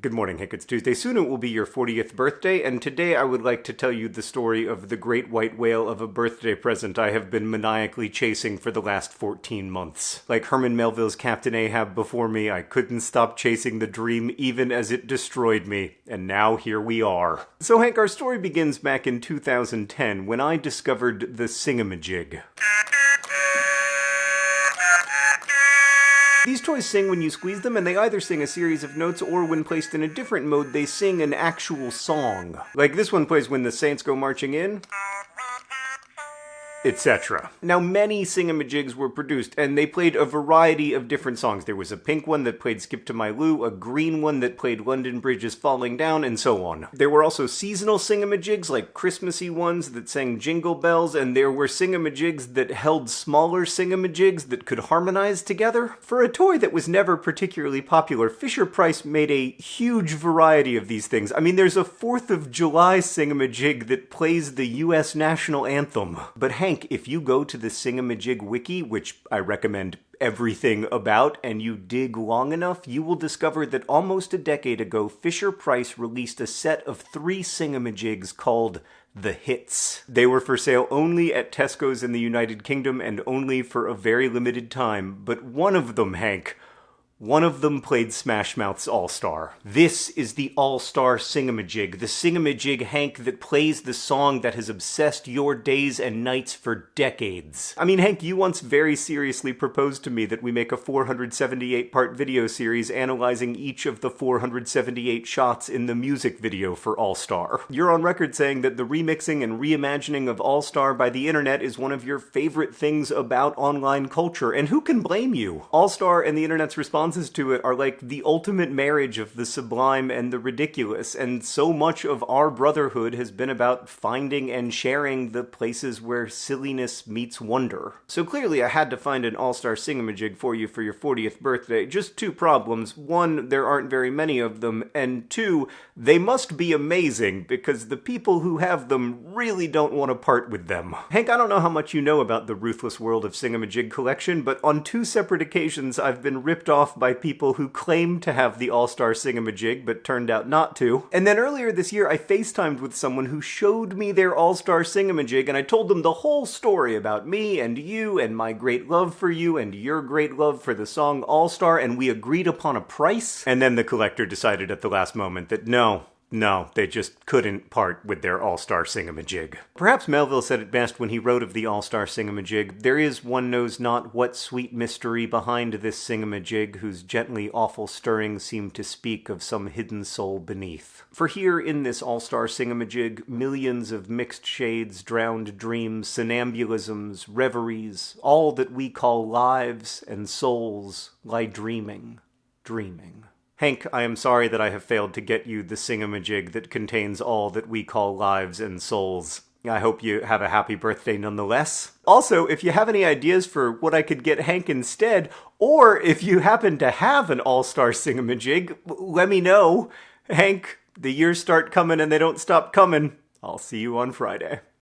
Good morning, Hank. It's Tuesday. Soon it will be your 40th birthday, and today I would like to tell you the story of the great white whale of a birthday present I have been maniacally chasing for the last 14 months. Like Herman Melville's Captain Ahab before me, I couldn't stop chasing the dream even as it destroyed me, and now here we are. So, Hank, our story begins back in 2010 when I discovered the Singamajig. These toys sing when you squeeze them, and they either sing a series of notes or when placed in a different mode, they sing an actual song. Like this one plays when the Saints go marching in etc. Now, many singamajigs were produced, and they played a variety of different songs. There was a pink one that played Skip to My Lou, a green one that played London Bridge is Falling Down, and so on. There were also seasonal singamajigs, like Christmassy ones that sang Jingle Bells, and there were singamajigs that held smaller singamajigs that could harmonize together. For a toy that was never particularly popular, Fisher-Price made a huge variety of these things. I mean, there's a 4th of July singamajig that plays the US national anthem. But hang think if you go to the Singamajig wiki, which I recommend everything about, and you dig long enough, you will discover that almost a decade ago, Fisher Price released a set of three Singamajigs called the hits. They were for sale only at Tesco's in the United Kingdom and only for a very limited time, but one of them, Hank, one of them played Smash Mouth's All Star. This is the All Star Singamajig, the Singamajig Hank that plays the song that has obsessed your days and nights for decades. I mean, Hank, you once very seriously proposed to me that we make a 478 part video series analyzing each of the 478 shots in the music video for All Star. You're on record saying that the remixing and reimagining of All Star by the internet is one of your favorite things about online culture, and who can blame you? All Star and the internet's response responses to it are like the ultimate marriage of the sublime and the ridiculous, and so much of our brotherhood has been about finding and sharing the places where silliness meets wonder. So clearly I had to find an all-star singamajig for you for your 40th birthday. Just two problems. One, there aren't very many of them, and two, they must be amazing, because the people who have them really don't want to part with them. Hank, I don't know how much you know about the Ruthless World of Singamajig collection, but on two separate occasions I've been ripped off by people who claimed to have the All-Star Singamajig but turned out not to. And then earlier this year, I FaceTimed with someone who showed me their All-Star Singamajig and I told them the whole story about me and you and my great love for you and your great love for the song All-Star and we agreed upon a price. And then the collector decided at the last moment that no, no, they just couldn't part with their all-star singamajig. Perhaps Melville said it best when he wrote of the all-star singamajig, there is one knows not what sweet mystery behind this singamajig whose gently awful stirring seem to speak of some hidden soul beneath. For here in this all-star singamajig, millions of mixed shades, drowned dreams, somnambulisms, reveries, all that we call lives and souls lie dreaming, dreaming. Hank, I am sorry that I have failed to get you the singamajig that contains all that we call lives and souls. I hope you have a happy birthday nonetheless. Also, if you have any ideas for what I could get Hank instead, or if you happen to have an all-star singamajig, let me know. Hank, the years start coming and they don't stop coming. I'll see you on Friday.